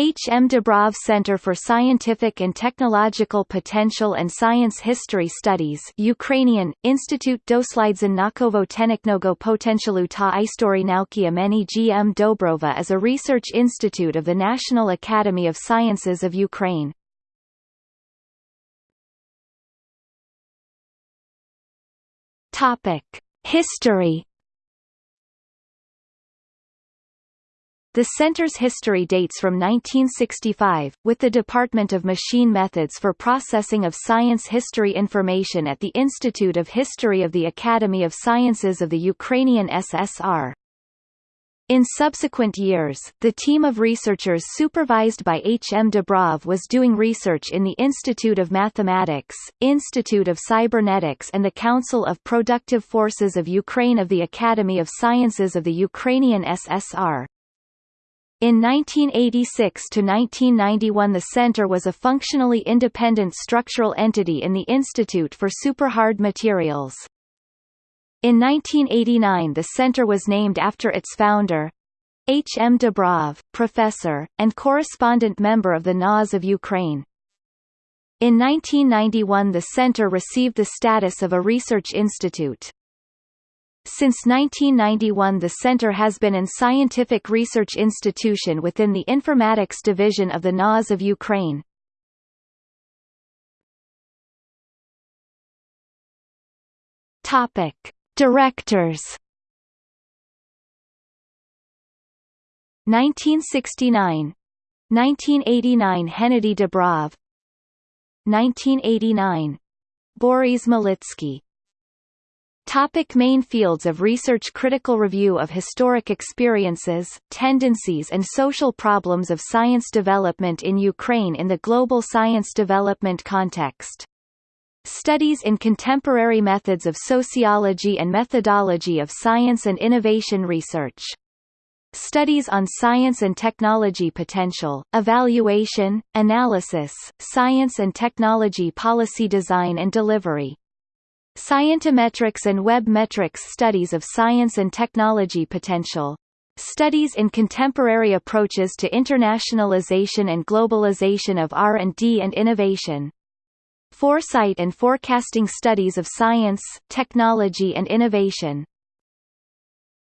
H. M. Dobrov Center for Scientific and Technological Potential and Science History Studies Ukrainian, Institute doslidzen nakovo teniknogo potentialu ta istory nauki ameni G. M. Dobrova is a research institute of the National Academy of Sciences of Ukraine. History The center's history dates from 1965, with the Department of Machine Methods for Processing of Science History Information at the Institute of History of the Academy of Sciences of the Ukrainian SSR. In subsequent years, the team of researchers supervised by H. M. Dobrov was doing research in the Institute of Mathematics, Institute of Cybernetics and the Council of Productive Forces of Ukraine of the Academy of Sciences of the Ukrainian SSR. In 1986 to 1991 the center was a functionally independent structural entity in the Institute for Superhard Materials. In 1989 the center was named after its founder, H. M. Dobrov, professor, and correspondent member of the NAS of Ukraine. In 1991 the center received the status of a research institute. Since 1991 the center has been an scientific research institution within the Informatics Division of the NAS of Ukraine. Topic. Directors 1969 1989 Hennedy Dobrov 1989 Boris Malitsky Topic main fields of research Critical review of historic experiences, tendencies and social problems of science development in Ukraine in the global science development context. Studies in contemporary methods of sociology and methodology of science and innovation research. Studies on science and technology potential, evaluation, analysis, science and technology policy design and delivery. Scientometrics and web metrics studies of science and technology potential. Studies in contemporary approaches to internationalization and globalization of R&D and innovation. Foresight and forecasting studies of science, technology and innovation.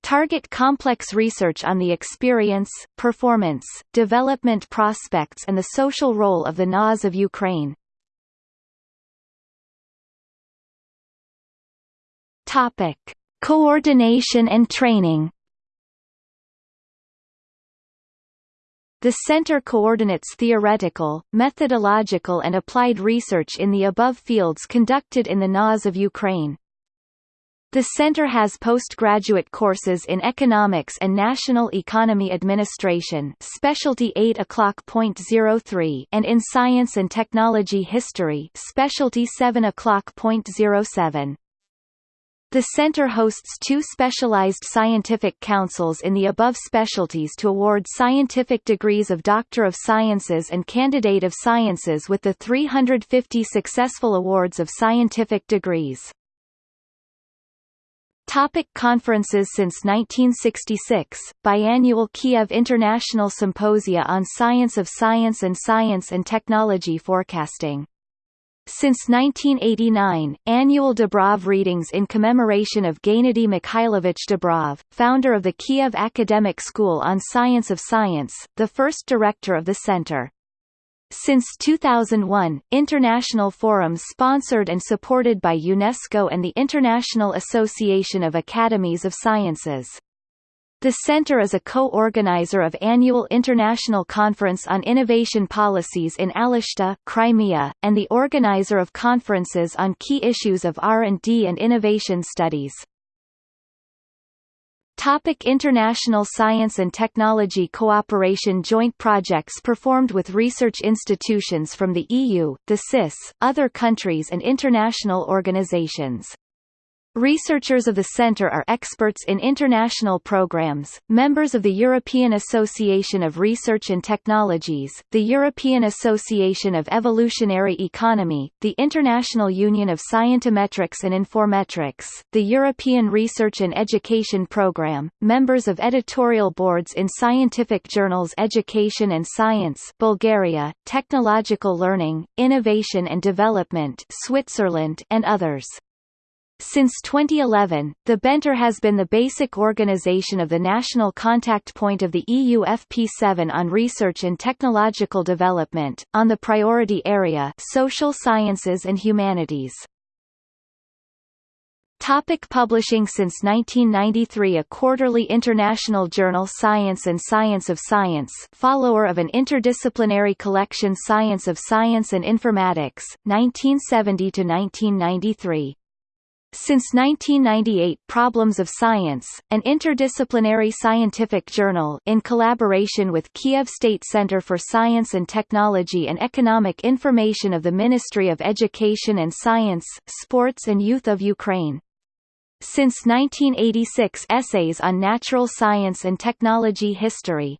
Target complex research on the experience, performance, development prospects and the social role of the NAS of Ukraine. Topic: Coordination and training. The center coordinates theoretical, methodological and applied research in the above fields conducted in the NAS of Ukraine. The center has postgraduate courses in Economics and National Economy Administration Specialty 8 o'clock.03 and in Science and Technology History Specialty 7 o'clock.07. The center hosts two specialized scientific councils in the above specialties to award scientific degrees of Doctor of Sciences and Candidate of Sciences with the 350 successful awards of scientific degrees. Topic conferences Since 1966, biannual Kiev International Symposia on Science of Science and Science and Technology Forecasting since 1989, annual Dobrov readings in commemoration of Gennady Mikhailovich Dobrov, founder of the Kiev Academic School on Science of Science, the first director of the center. Since 2001, international forums sponsored and supported by UNESCO and the International Association of Academies of Sciences. The center is a co-organizer of annual International Conference on Innovation Policies in Alushta, Crimea, and the organizer of conferences on key issues of R&D and innovation studies. Topic international science and technology cooperation Joint projects performed with research institutions from the EU, the CIS, other countries and international organizations. Researchers of the Centre are experts in international programs, members of the European Association of Research and Technologies, the European Association of Evolutionary Economy, the International Union of Scientometrics and Informetrics, the European Research and Education Programme, members of editorial boards in scientific journals Education and Science Bulgaria, Technological Learning, Innovation and Development Switzerland and others. Since 2011, the Benter has been the basic organization of the national contact point of the EU FP7 on research and technological development, on the priority area social sciences and humanities. Topic publishing Since 1993 a quarterly international journal Science and Science of Science follower of an interdisciplinary collection Science of Science and Informatics, 1970–1993. Since 1998 Problems of Science, an interdisciplinary scientific journal in collaboration with Kiev State Center for Science and Technology and Economic Information of the Ministry of Education and Science, Sports and Youth of Ukraine. Since 1986 Essays on Natural Science and Technology History.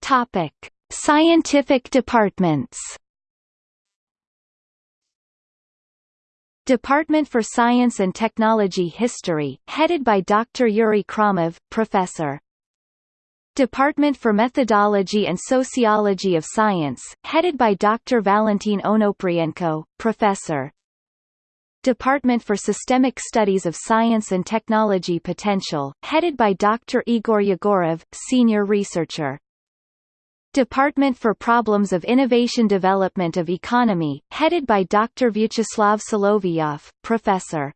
Topic: Scientific departments Department for Science and Technology History, headed by Dr. Yuri Khramov, Professor. Department for Methodology and Sociology of Science, headed by Dr. Valentin Onoprienko, Professor. Department for Systemic Studies of Science and Technology Potential, headed by Dr. Igor Yegorov, Senior Researcher. Department for Problems of Innovation Development of Economy, headed by Dr. Vyacheslav Solovyov, Professor.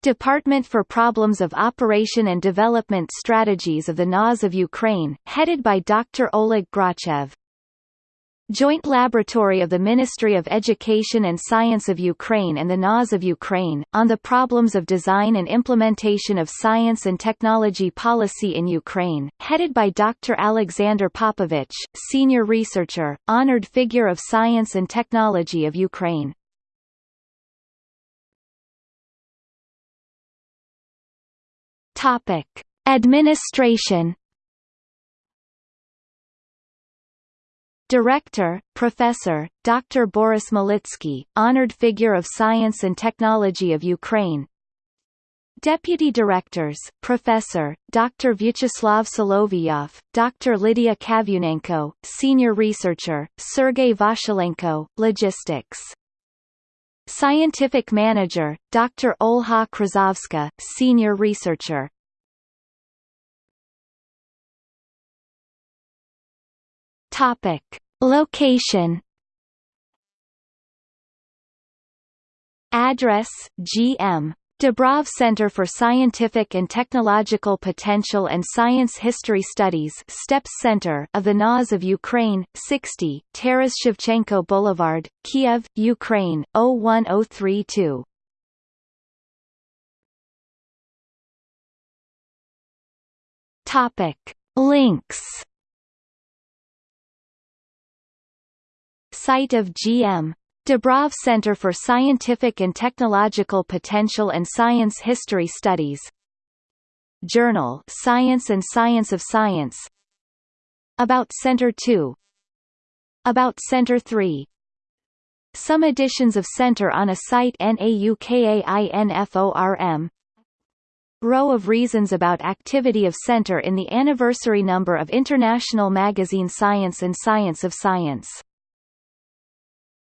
Department for Problems of Operation and Development Strategies of the NAS of Ukraine, headed by Dr. Oleg Grachev. Joint Laboratory of the Ministry of Education and Science of Ukraine and the NAS of Ukraine, on the problems of design and implementation of science and technology policy in Ukraine, headed by Dr. Alexander Popovich, Senior Researcher, Honored Figure of Science and Technology of Ukraine. Topic. Administration Director, Professor, Dr. Boris Malitsky, Honored Figure of Science and Technology of Ukraine Deputy Directors, Professor, Dr. Vyacheslav Solovyov, Dr. Lydia Kavyunenko, Senior Researcher, Sergei Vashilenko, Logistics Scientific Manager, Dr. Olha Krasovska, Senior Researcher Topic: Location. Address: GM. Dobrov Center for Scientific and Technological Potential and Science History Studies STEPS Center of the NAS of Ukraine, 60, Taras Shevchenko Boulevard, Kiev, Ukraine, 01032. Topic. Links Site of GM. Dobrov Center for Scientific and Technological Potential and Science History Studies. Journal Science and Science of Science. About Center 2 About Center 3 Some editions of Center on a site NAUKAINFORM Row of reasons about activity of Center in the anniversary number of international magazine Science and Science of Science